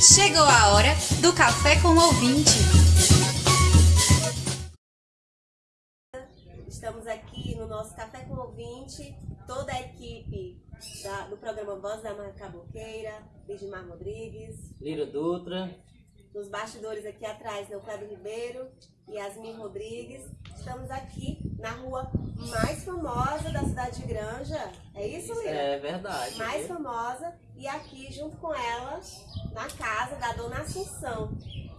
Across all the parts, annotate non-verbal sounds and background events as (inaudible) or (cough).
Chegou a hora do Café com o Ouvinte. Estamos aqui no nosso Café com o Ouvinte, toda a equipe da- do programa Voz da Macaboqueira, Ligimar Rodrigues, Lira Dutra. nos bastidores aqui atrás, Neuclédio Ribeiro e Yasmin Rodrigues. Estamos aqui na rua mais famosa da cidade de Granja. É isso, Lira? É verdade. mais famosa e aqui junto com ela na casa da Dona Assunção.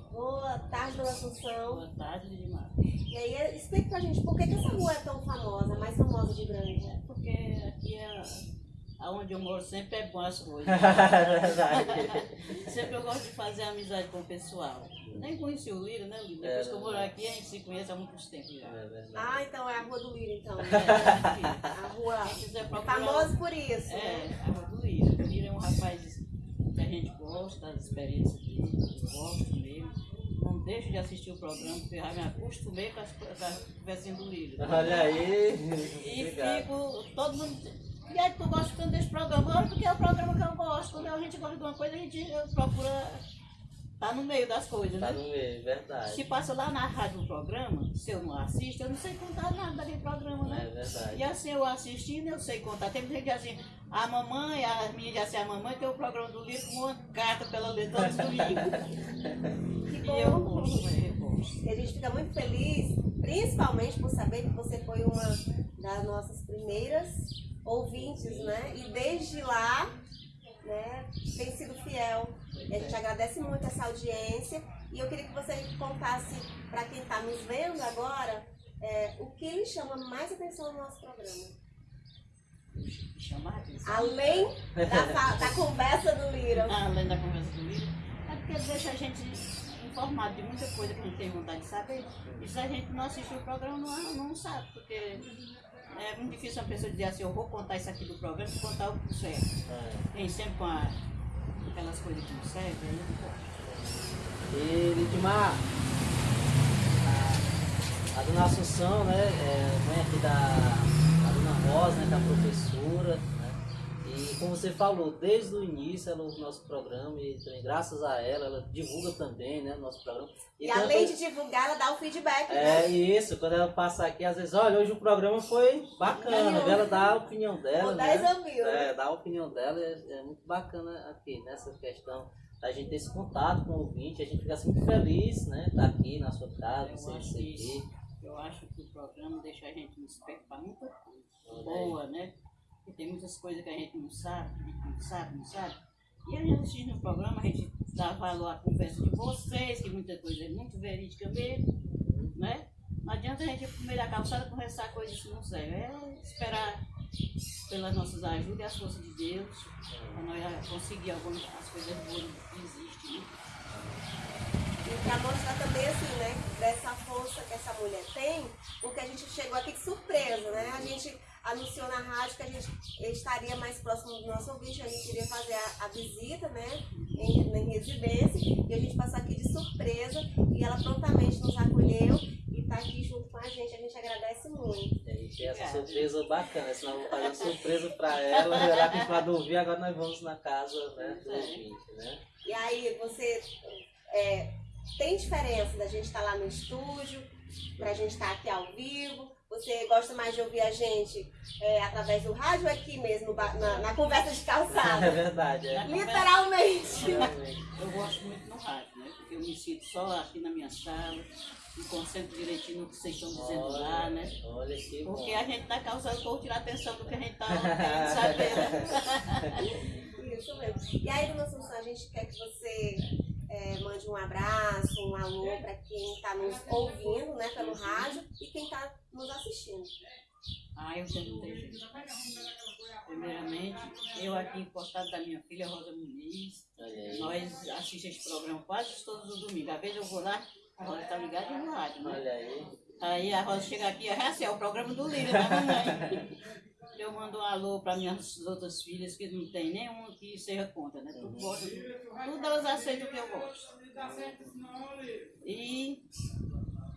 Boa tarde, Dona Assunção. Boa tarde, Dimar. E aí, explica pra gente por que, que essa rua é tão famosa, mais famosa de Granja. Porque aqui é aonde eu moro sempre é bom as coisas. é (laughs) verdade. (laughs) sempre eu gosto de fazer amizade com o pessoal. Nem conheci o Lira, né, Lira? Depois É que eu moro aqui, a gente se conhece há muitos tempos já. É. Ah, então é a Rua do Lira, então. É, aqui. A rua Quem quiser procurar. famosa por isso. É, a Rua. O Lira é um rapaz que a gente gosta das experiências dele, eu gosto mesmo. Não deixo de assistir o programa, porque eu já me acostumei com as com a conversinha do Lira. Olha aí. E Obrigado. fico, todo mundo. E aí, tu gosta tanto desse programa? Olha, porque é o programa que eu gosto. Quando a gente gosta de uma coisa, a gente procura estar no meio das coisas, Tá né? no meio, verdade. Se passa lá na rádio o programa, se eu não assisto, eu não sei contar nada daquele programa, É né? verdade. E assim, eu assistindo, eu sei contar. Tem gente assim, a mamãe, a minha diz assim, a mamãe tem o programa do livro com uma carta pela ler todos os domingos. (laughs) Que E eu bom. gosto, né? eu gosto. E a gente fica muito feliz, principalmente por saber que você foi uma das nossas primeiras ouvintes, né? E desde lá, né, tem sido fiel. E a gente agradece muito essa audiência. E eu queria que você contasse para quem está nos vendo agora é, o que lhe chama mais atenção no nosso programa. Chamar a atenção. Além da, da (laughs) conversa do Lira. Além da conversa do livro, é porque deixa a gente informado de muita coisa que a gente tem vontade de saber. E se a gente não assistir o programa, não, não sabe, porque é muito difícil uma pessoa dizer assim, eu vou contar isso aqui do programa e contar o que certo. É. Tem sempre com a- aquelas coisas que não servem, eu não gosto. E Lidmar, a, dona Assunção, né, é mãe aqui da a dona Rosa, né, da professora, como você falou, desde o início ela ouve o nosso programa e também graças a ela, ela divulga também, né, o nosso programa. E tanto- além de divulgar, ela dá o feedback, né? É isso, quando ela passa aqui, às vezes, olha, hoje o programa foi bacana, ela dá a opinião dela, né? 10 a mil. É, dar a opinião dela é, é muito bacana aqui, nessa questão da gente ter esse contato com o ouvinte, a gente fica muito feliz, né? Estar aqui na sua casa, Eu você acho que receber. Eu acho que o programa deixa a gente desperto para muita coisa boa, né? Porque tem muitas coisas que a gente não sabe, a não sabe, não sabe. E a gente assistindo o programa, a gente dá valor à conversa de vocês, que muita coisa é muito verídica mesmo, né? Não adianta a gente ir meio da calçada conversar coisas que não servem. É esperar pelas nossas ajudas e as forças de Deus, para nós conseguir algumas as coisas boas que existem. Né? E pra mostrar também, assim, né, dessa força que essa mulher tem, porque a gente chegou aqui de surpresa, né? A gente anunciou na rádio que a gente estaria mais próximo do nosso ouvinte, a gente iria fazer a, a visita, né, em, em residência, e a gente passou aqui de surpresa, e ela prontamente nos acolheu e tá aqui junto com a gente, a gente agradece muito. E tem essa Obrigada. surpresa bacana, senão eu vou fazer uma surpresa pra ela, ela acostumada a ouvir, agora nós vamos na casa né, do É. ouvinte, né? E aí, você é, tem diferença da gente estar lá no estúdio, pra gente estar aqui ao vivo? Você gosta mais de ouvir a gente é, através do rádio ou aqui mesmo, na, na conversa de (laughs) É calçada? verdade, é. Literalmente. Eu gosto muito no rádio, né? Porque eu me sinto só aqui na minha sala, me concentro direitinho no que vocês estão dizendo lá, né? Olha que bom. Porque a gente tá causando por tirar atenção do que a gente tá querendo saber, né? (laughs) Isso mesmo. E aí, dona Assunção, a gente quer que você é, mande um abraço, alô para quem está nos ouvindo né, pelo rádio e quem está nos assistindo. Ah, eu gente. Primeiramente, eu aqui encostado da minha filha Rosa Muniz, nós assistimos esse programa quase todos os domingos. Às vezes eu vou lá, a Rosa tá ligada no rádio, né? Olha aí. Aí a Rosa chega aqui, é assim, é o programa do Lírio, da mamãe. Eu mando um alô para minhas outras filhas, que não tem nenhuma que seja contra, né? Tudo, gosta, tudo elas aceitam o que eu gosto. E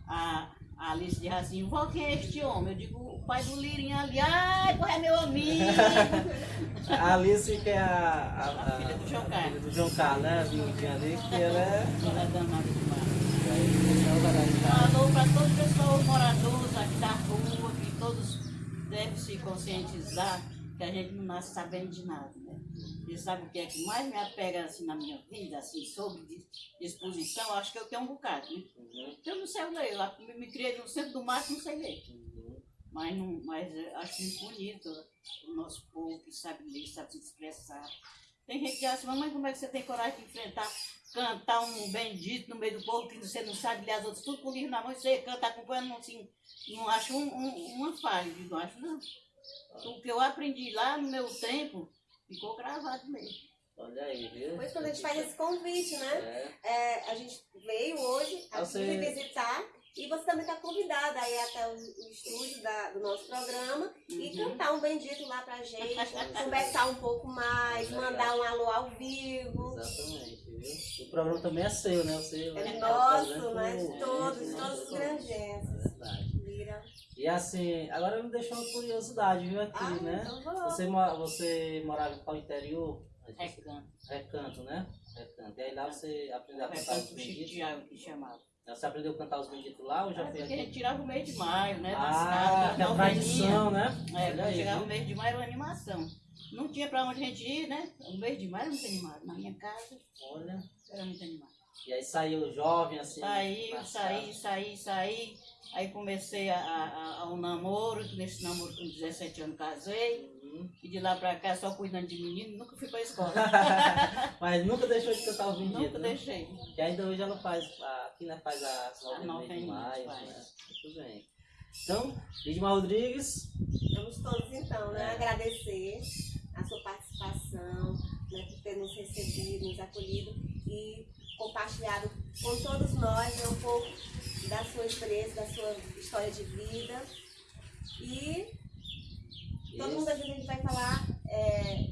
a A Alice diz assim, vó, quem é este homem? Eu digo, o pai do Lirinha ali, ai, pô, é meu amigo. A Alice, que é a, a, A filha do João a Carlos. do João Carlos, né? A ali, que ela é. Ela é danada demais. O Falou para todos os pessoal moradores aqui da rua, que todos devem se conscientizar que a gente não nasce sabendo de nada, né? E sabe o que é que mais me apega assim na minha vida, assim, sobre disposição? Acho que eu tenho um bocado, né? Uhum, Eu não sei ler, lá me, me criei no centro do mato, não sei ler. uhum. Mas, não, mas acho muito bonito o nosso povo que sabe ler, sabe se expressar. Tem gente que assim, mamãe, como é que você tem coragem de enfrentar, cantar um bendito no meio do povo que você não sabe ler as outras, tudo com o livro na mão, e você canta acompanhando, não, assim, não acho um, um- uma falha, digo, não acho não. O que eu aprendi lá no meu tempo, ficou gravado mesmo. Olha aí, viu? Depois quando a gente faz esse convite, né? É. É, a gente veio hoje aqui Você- visitar e você também está convidada aí até o, o estúdio da- do nosso programa e Uhum. cantar um bendito lá pra gente, (laughs) conversar um pouco mais, mandar um alô ao vivo. Exatamente? O programa também é seu, né? Você É nosso, né? De todos, todos os granjenses. É verdade. E assim, agora me deixou uma curiosidade, viu, aqui, Ah, né? então. Você, você morava para o interior? Recanto. Recanto, né? Recanto. E aí lá você aprendeu a cantar os benditos? Que chamava. Você aprendeu a cantar os benditos lá ou já É foi porque a gente aqui? tirava o mês de maio, né? Ah, que é a tradição, né? É, quando chegava o mês de maio era uma animação. Não tinha pra onde a gente ir, né? O mês de maio era muito animado. Na minha casa Olha. era muito animado. E aí saiu jovem, assim. Saí, na saí, saí, saí. Aí comecei a, a, a- ao namoro. Nesse namoro com 17 anos casei. Uhum. E de lá pra cá só cuidando de menino. Nunca fui pra escola. (laughs) Mas nunca deixou de cantar os benditos, Nunca né? deixei. Que ainda hoje ela faz, a- aqui né, faz as A de novelinha, maio, faz. né? Muito bem. Então, Lidmar Rodrigues, Vamos todos então, né? É. Agradecer a sua participação, né, por ter nos recebido, nos acolhido e compartilhado com todos nós né, um pouco da sua experiência, da sua história de vida. E todo mundo a gente vai falar é,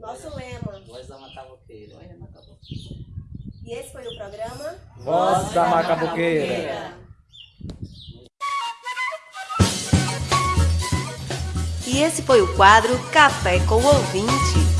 nosso lema. voz da Matavoqueira. Olha, não acabou. E esse foi o programa Voz da Macabuqueira. E esse foi o quadro Café com o Ouvinte.